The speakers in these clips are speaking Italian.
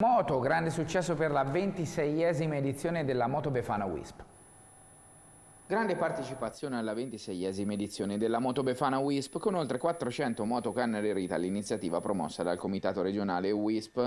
Moto, grande successo per la 26esima edizione della Moto Befana Wisp. Grande partecipazione alla 26esima edizione della Moto Befana Wisp con oltre 400 moto cannerite all'iniziativa promossa dal Comitato regionale Wisp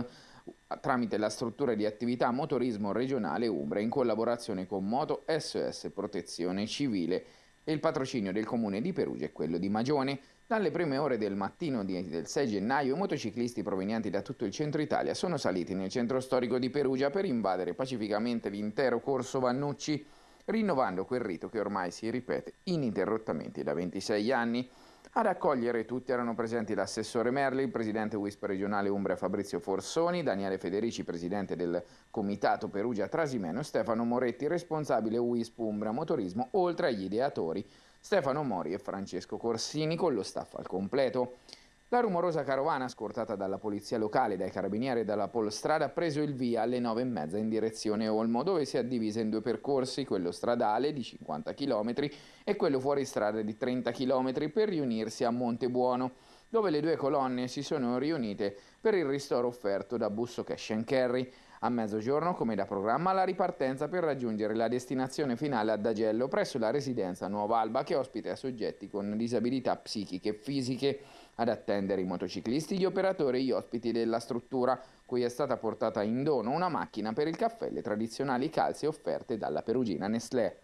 tramite la struttura di attività motorismo regionale Umbra in collaborazione con Moto SOS Protezione Civile il patrocinio del comune di Perugia e quello di Magione. Dalle prime ore del mattino del 6 gennaio, motociclisti provenienti da tutto il centro Italia sono saliti nel centro storico di Perugia per invadere pacificamente l'intero corso Vannucci, rinnovando quel rito che ormai si ripete ininterrottamente da 26 anni. Ad accogliere tutti erano presenti l'assessore Merli, il presidente WISP regionale Umbria Fabrizio Forsoni, Daniele Federici, presidente del comitato Perugia Trasimeno, Stefano Moretti, responsabile WISP Umbria Motorismo, oltre agli ideatori Stefano Mori e Francesco Corsini con lo staff al completo. La rumorosa carovana, scortata dalla polizia locale, dai carabinieri e dalla Polstrada, ha preso il via alle nove e mezza in direzione Olmo, dove si è divisa in due percorsi, quello stradale di 50 km e quello fuori strada di 30 km, per riunirsi a Montebuono, dove le due colonne si sono riunite per il ristoro offerto da Busso Cash Carry. A mezzogiorno, come da programma, la ripartenza per raggiungere la destinazione finale ad Agello presso la residenza Nuova Alba che ospita soggetti con disabilità psichiche e fisiche. Ad attendere i motociclisti, gli operatori e gli ospiti della struttura, cui è stata portata in dono una macchina per il caffè e le tradizionali calze offerte dalla perugina Nestlé.